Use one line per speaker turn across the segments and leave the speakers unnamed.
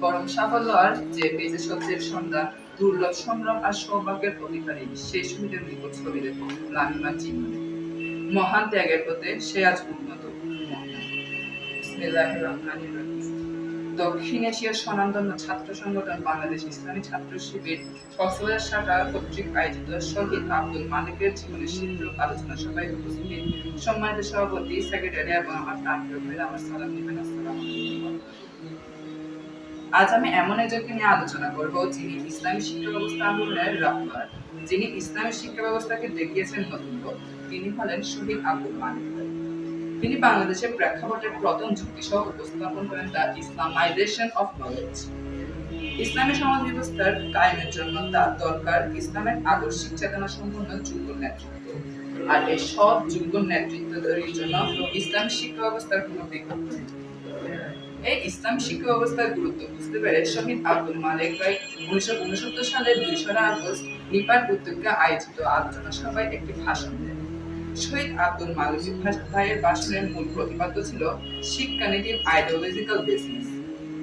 পরম সাফল্য আর যে বেজে সত্যের সন্ধান দুর্লভ সংগ্রাম আর সৌভাগ্যের অধিকারী সেই শহীদের নিকট ছবি দেখো লামিমা চিহ্ন মহান ত্যাগের পথে সে আজ উন্নত বিসমিল্লাহির রহমানির রহিম। ছাত্র সংগঠন বাংলাদেশ ইসলামী ছাত্র শিবির, কক্সবাজার শাখা কর্তৃক আয়োজিত শহীদ আব্দুল মালিকের জীবনের আলোচনা সভায় উপস্থিত। সম্মানিত সভাপতি, সেক্রেটারি এবং আমার আমার সালাম আজ আমি এমন একজনকে নিয়ে আলোচনা করব যিনি ইসলামী শিক্ষা ব্যবস্থা আন্দোলনের রাহবার যিনি ইসলামী শিক্ষা ব্যবস্থাকে দেখিয়েছেন নতুন তিনি হলেন শহীদ আব্দুল মালিক। তিনি বাংলাদেশের প্রেক্ষাপটের প্রথম যুক্তি সহ উপস্থাপন করেন দ্য ইসলামাইজেশন অফ নলেজ। ইসলামী সমাজ ব্যবস্থার কায়েমের জন্য তার দরকার ইসলামের আদর্শিক চেতনা সম্পন্ন যোগ্য নেতৃত্ব। আর এই সব যোগ্য নেতৃত্ব তৈরির জন্য ইসলামী শিক্ষা ব্যবস্থার কোনো বিকল্প এই ইসলাম শিক্ষা ব্যবস্থার গুরুত্ব বুঝতে পেরে শহীদ আব্দুল মালিক ভাই উনিশশো উনসত্তর সালের দুইশোরা আগস্ট নিপার উদ্যোগে আয়োজিত আলোচনা সভায় একটি ভাষণ দেন। শহীদ আব্দুল মালিক ভাইয়ের ভাষণের মূল প্রতিপাদ্য ছিল শিক্ষা নীতির আইডিওলজিক্যাল বেসিস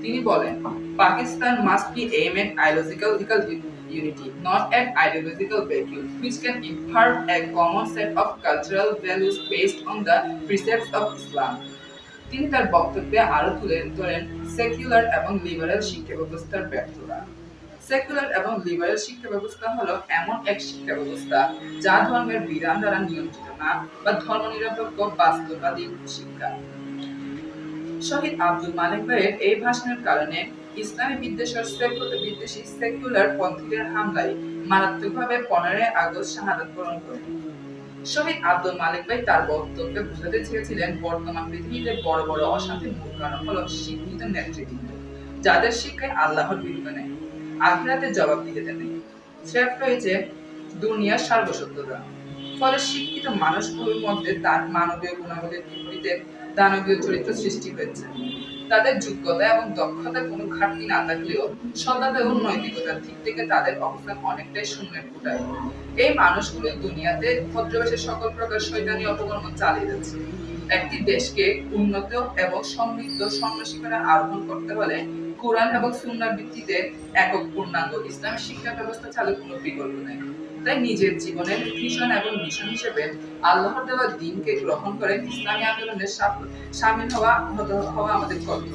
তিনি বলেন Pakistan must be aim at ideological unity, not an ideological vacuum, which can impart a common set of cultural values based on the precepts of Islam. তিনি তার বক্তব্যে আরও তুলে ধরেন সেকুলার এবং লিবারেল শিক্ষা ব্যবস্থার ব্যর্থতা সেকুলার এবং লিবারেল শিক্ষা ব্যবস্থা হলো এমন এক শিক্ষা ব্যবস্থা যা ধর্মের বিধান দ্বারা নিয়ন্ত্রিত না বা ধর্মনিরপেক্ষ, বাস্তববাদী শিক্ষা। শহীদ আব্দুল মালিক ভাইয়ের এই ভাষণের কারণে ইসলামী বিদ্বেষের বিদ্বেষী সেকুলার পন্থীদের হামলায় মারাত্মকভাবে পনেরোই আগস্ট শাহাদাত বরণ করেন শহীদ আব্দুল মালিক ভাই তার বক্তব্যে বুঝাতে চেয়েছিলেন, বর্তমান পৃথিবীতে বড় বড় অশান্তির মূল কারণ হল শিক্ষিত নেতৃবৃন্দ, যাদের শিক্ষায় আল্লাহর বিরুদ্ধে নেই। আখিরাতে জবাব দিতে নেই থ্রেট রয়েছে দুনিয়ার সার্বসত্যতা ফলে শিক্ষিত মানুষগুলোর মধ্যে তার মানবীয় গুণাবলীর বিপরীতে দানবীয় চরিত্র সৃষ্টি হয়েছে। তাদের যোগ্যতা এবং দক্ষতার কোনো ঘাটতি না থাকলেও এবং নৈতিকতার দিক থেকে তাদের অবস্থান অনেকটাই শূন্যের ফুটায়। এই মানুষগুলো দুনিয়াতে ভদ্রবেশের সকল প্রকার শৈতানি অপকর্ম চালিয়ে যাচ্ছে। একটি দেশকে উন্নত এবং সমৃদ্ধ সম্রশিখরে আরোহণ করতে হলে কোরআন এবং সুন্নার ভিত্তিতে একক পূর্ণাঙ্গ ইসলামী শিক্ষা ব্যবস্থা চালু কোনো বিকল্প নেই। তাই নিজের জীবনের ভিশন এবং মিশন হিসেবে আল্লাহর দেওয়া দিনকে গ্রহণ করে ইসলামী আন্দোলনের সামিল হওয়া হওয়া আমাদের কর্তব্য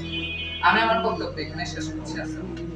আমি আমার বক্তব্য এখানে শেষ করছি আলাইকুম।